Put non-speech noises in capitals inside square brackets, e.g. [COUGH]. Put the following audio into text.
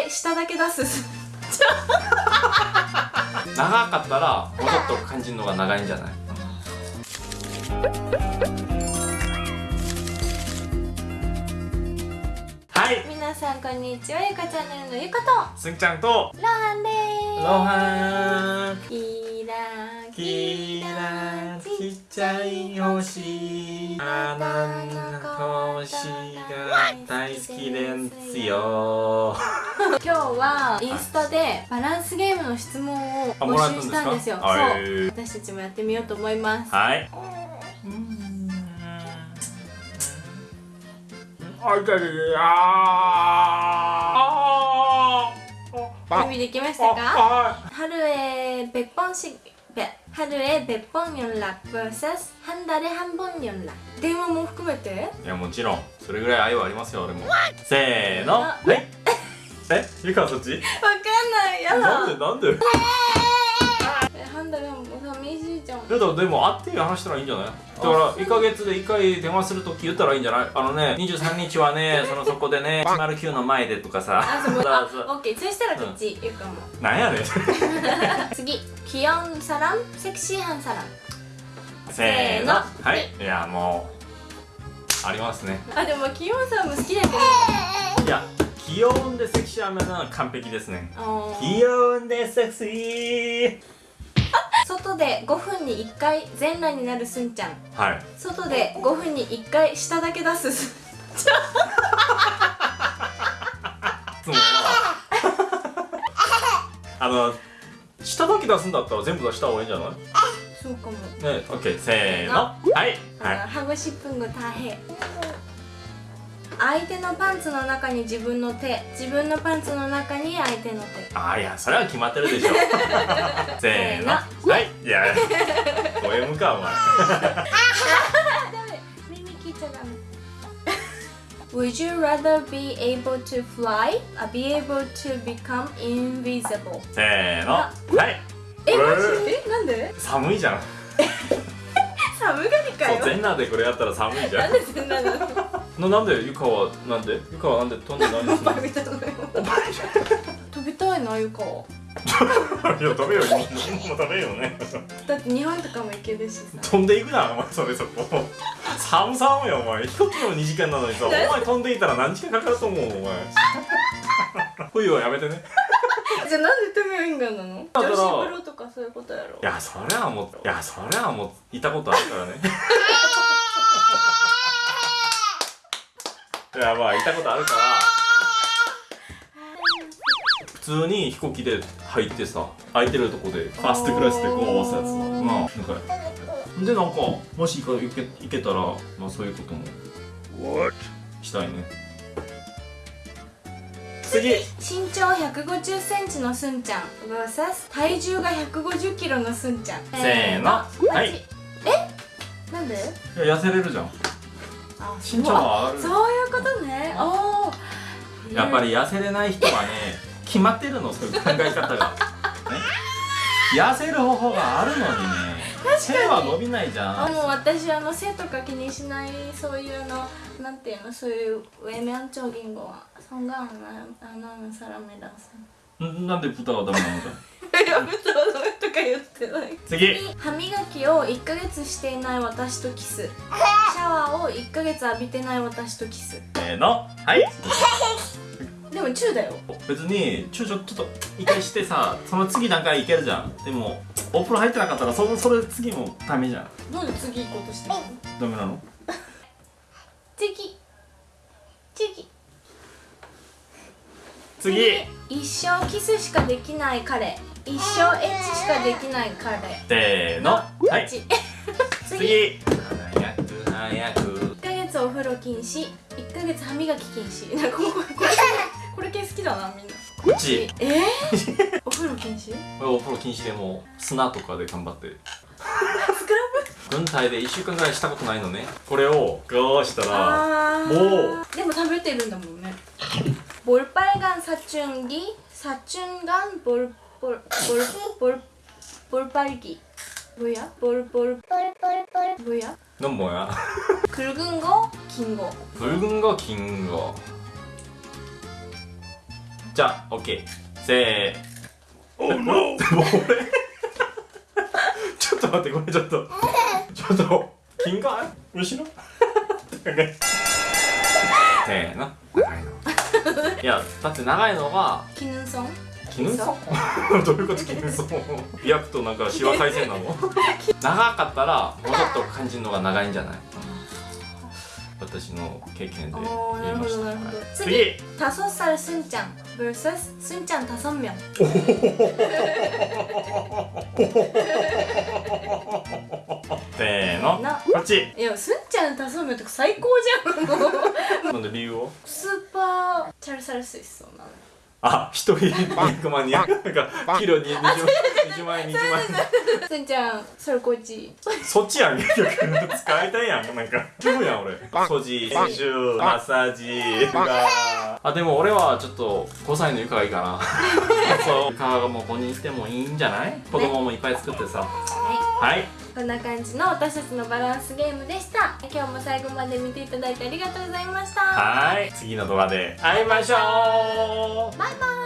回下だけ出す。長かったらもうちょっと感じるのが長いんじゃない？はい。皆さんこんにちはゆかチャンネルのゆかと。すんちゃんと。ロハンでーす。ロハン。キラキラちっちゃい星。あなの星が大好きですよ今日はインスタでバランスゲームの質問をあもら募集ったんですかしたんですよそうはい私たちもやってみようと思いますはいあいたいたあ準備できましたか 하루에 100번씩 하루에 100번 연락 vs 한 달에 한 번 연락 電話も含めていやもちろんそれぐらい愛はありますよ俺もせーのはい えゆかそっち？わかんないやだ。なんでなんで、え、ハンダルも寂しいじゃん。だもでも会って話したらいいんじゃない？だから1か月で1回電話するとき言ったらいいんじゃない？あのね23日はね [LAUGHS] そのそこでね109の前でとかさ。あそこだオッケー。そしたらこっち言うかも、なんやねん。[LAUGHS] 次気温サランセクシーハンサラン。せーの。はい。いやもうありますね。あでも気温さんも好きだけど。いや気温でセクシー雨なの完璧ですね。気温でセクシー。外で5分に1回全裸になるすんちゃん。はい。外で5分に1回下だけ出すすんちゃん。あの下だけ出すんだったら全部出した方がいいんじゃない？あそうかも。ね、オッケー、せーの。はい、はい、ハグシップング大変相手のパンツの中に自分の手自分のパンツの中に相手の手。あーいやそれは決まってるでしょ。[LAUGHS] せーの。はいいやポエムかお前。耳切っちゃダメ。Would you rather be able to fly or be able to become invisible? せーの。はい。え、マジ？ええ、なんで？寒いじゃん。[LAUGHS] 寒がりかよ。全裸でこれやったら寒いじゃなんんでそんなのななんでゆかはなんで？ゆかはなんで飛んでないんですバカみたいなのよ。飛びたいな、ゆかは。[LAUGHS] いやダメよ。もうダメよね。だって日本とかも行けるしさ。飛んでいくなお前それそこ。寒寒よお前。飛行機の2時間なのにさお前飛んでいたら何時間かかると思うお前。[LAUGHS] 冬はやめてね。じゃあなんでトミョインガンなの？女子風呂とかそういうことやろ。いやそりゃもういやそりゃもういたことあるからね [LAUGHS] いやまあいたことあるから。普通に飛行機で入ってさ空いてるとこでファーストクラスでこう合わせたやつさ。おーまあなんかでなんかもし行け行けたらまあそういうこともしたいね。次。身長150センチのすんちゃん。vs 体重が150キロのすんちゃん。せーの。はい。え？なんで？いや痩せれるじゃん。あ身長は上がる。そういうことね。おやっぱり痩せれない人はね [LAUGHS] 決まってるのそういう考え方が、[LAUGHS] 痩せる方法があるのにね。背は伸びないじゃん。もう私あの背とか気にしないそういうのなんていうのそういうウェメアンチョギンゴはそんがんなあのさらめださなんで豚はダメなのかとか言ってない。次。歯磨きを1ヶ月していない私とキス。[LAUGHS] シャワーを1ヶ月浴びてない私とキス。せーの。はい。[LAUGHS] でもチューだよ。別にちょちょちょっと一回してさその次段階いけるじゃん。でもお風呂入ってなかったらそのそれ次もダメじゃん。なんで次行こうとしてるの？ダメなの？次。次。次。一生キスしかできない彼一生エッチしかできない彼せーのはい次[LAUGHS] 次次早く早く1ヶ月お風呂禁止1ヶ月歯磨き禁止[LAUGHS] なんかこれこれこれこれ系好きだなみんなこっちえー、[LAUGHS] お風呂禁止お風呂禁止でも砂とかで頑張ってスクラ軍隊で1週間ぐらいしたことないのねこれをこうしたらあもーでも食べてるんだもんね볼빨간사춘기사춘간볼 볼, 볼, 볼, 볼빨기 뭐야? 볼, 볼, 볼, 볼, 볼 뭐야? 넌 뭐야? [LAUGHS] 굵은 거, 긴 거. 굵은 거, 긴 거. 자, 오케이. 세. 오, 어, 노! [LAUGHS] 뭐래? 저도 되고 저도. 저도. 긴 거? 왜 싫어? [LAUGHS] 세, 네, 나. 나가이노. 야, 다트 나가이노가 기능성? やだって長いのがキヌンソン[LAUGHS] 絹ソンどういうこと絹ソンビアクとなんかシワ改善なの[LAUGHS] 長かったらもうちょっと感じるのが長いんじゃない私の経験でおー言いましたなるほどなるほどはい次次 다섯 살 순짱 vs 순짱 다섯 명せーのなこっちいやすんちゃん다섯 명とか最高じゃんもうなんで理由をスーパーチャルサルスイスそうなの あ一人200万になんかキロに20万20万円20万。円すんちゃんそれこっち。そっちやん結局使いたいやん。なんか気分やん俺。掃除練習マッサージがあでも俺はちょっと5歳の床がいいかな。[LAUGHS] そう。床がもうここにいてもいいんじゃない？子供もいっぱい作ってさ。ははいいこんな感じの私たちのバランスゲームでした。今日も最後まで見ていただいてありがとうございました。はい。次の動画で会いましょう。バイバイ